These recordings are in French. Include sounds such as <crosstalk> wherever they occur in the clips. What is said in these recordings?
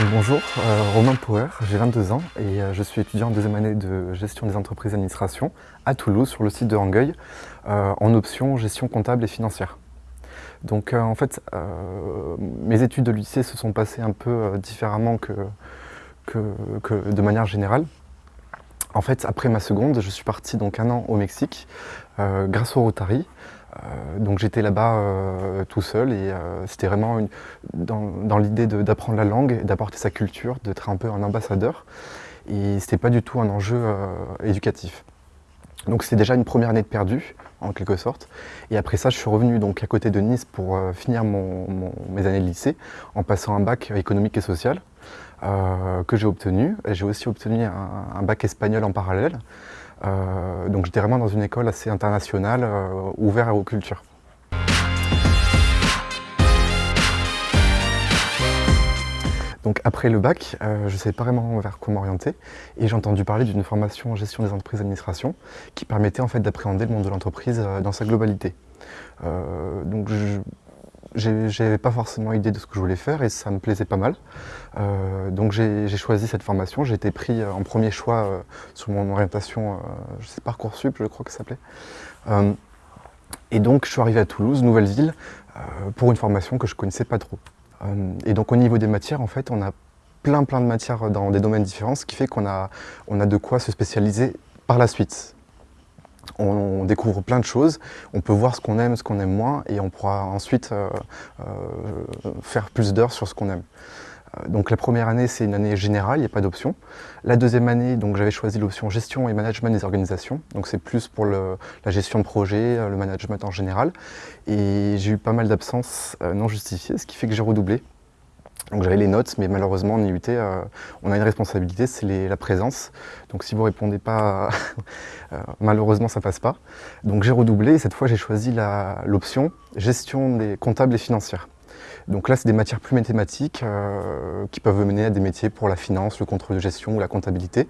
Bonjour, euh, Romain Power, j'ai 22 ans et euh, je suis étudiant en deuxième année de gestion des entreprises d'administration à Toulouse sur le site de Rangueil euh, en option gestion comptable et financière. Donc en fait, mes études de lycée se sont passées un peu différemment que, que, de manière générale. En fait, après ma seconde, je suis parti donc un an au Mexique grâce au Rotary donc j'étais là-bas euh, tout seul et euh, c'était vraiment dans, l'idée d'apprendre la langue, d'apporter sa culture, d'être un peu un ambassadeur. Et c'était pas du tout un enjeu éducatif. Donc c'était déjà une première année de perdu, en quelque sorte. Et après ça, je suis revenu donc à côté de Nice pour finir mes années de lycée en passant un bac économique et social que j'ai obtenu. J'ai aussi obtenu un, bac espagnol en parallèle. Euh, donc j'étais vraiment dans une école assez internationale, euh, ouverte aux cultures. Donc après le bac, euh, je ne savais pas vraiment vers quoi m'orienter et j'ai entendu parler d'une formation en gestion des entreprises d'administration qui permettait en fait d'appréhender le monde de l'entreprise dans sa globalité. donc j'avais pas forcément idée de ce que je voulais faire et ça me plaisait pas mal. Euh, donc j'ai choisi cette formation, j'ai été pris euh, en premier choix euh, sur mon orientation, je sais Parcoursup je crois que ça s'appelait. et donc je suis arrivé à Toulouse, nouvelle ville, pour une formation que je connaissais pas trop. et donc au niveau des matières, en fait, on a plein plein de matières dans des domaines différents, ce qui fait qu'on a, on a de quoi se spécialiser par la suite on, découvre plein de choses, on peut voir ce qu'on aime, ce qu'on aime moins, et on pourra ensuite euh, euh, faire plus d'heures sur ce qu'on aime. Euh, donc la première année, c'est une année générale, il n'y a pas d'option. La deuxième année, j'avais choisi l'option gestion et management des organisations. Donc c'est plus pour la gestion de projet, le management en général. Et j'ai eu pas mal d'absences non justifiées, ce qui fait que j'ai redoublé. Donc j'avais les notes, mais malheureusement en IUT, euh, on a une responsabilité, c'est la présence. Donc si vous ne répondez pas, <laughs> euh, malheureusement ça passe pas. Donc j'ai redoublé et cette fois j'ai choisi l'option gestion des comptables et financières. Donc là, c'est des matières plus mathématiques euh, qui peuvent mener à des métiers pour la finance, le contrôle de gestion ou la comptabilité.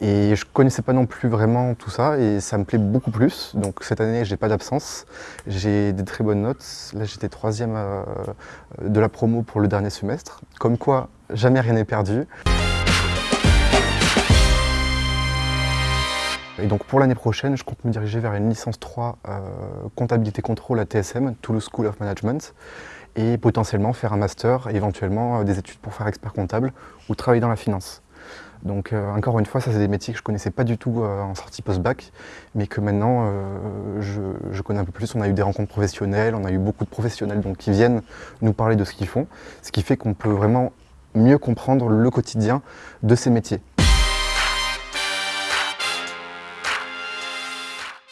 Et je ne connaissais pas non plus vraiment tout ça et ça me plaît beaucoup plus. Donc cette année, j'ai pas d'absence. J'ai des très bonnes notes. Là, j'étais troisième euh, de la promo pour le dernier semestre. Comme quoi, jamais rien n'est perdu. Et donc pour l'année prochaine, je compte me diriger vers une licence 3 euh, comptabilité contrôle à TSM, Toulouse School of Management et potentiellement faire un master éventuellement euh, des études pour faire expert comptable ou travailler dans la finance. Donc euh, encore une fois, ça c'est des métiers que je ne connaissais pas du tout euh, en sortie post-bac, mais que maintenant je, connais un peu plus. On a eu des rencontres professionnelles, on a eu beaucoup de professionnels qui viennent nous parler de ce qu'ils font, ce qui fait qu'on peut vraiment mieux comprendre le quotidien de ces métiers.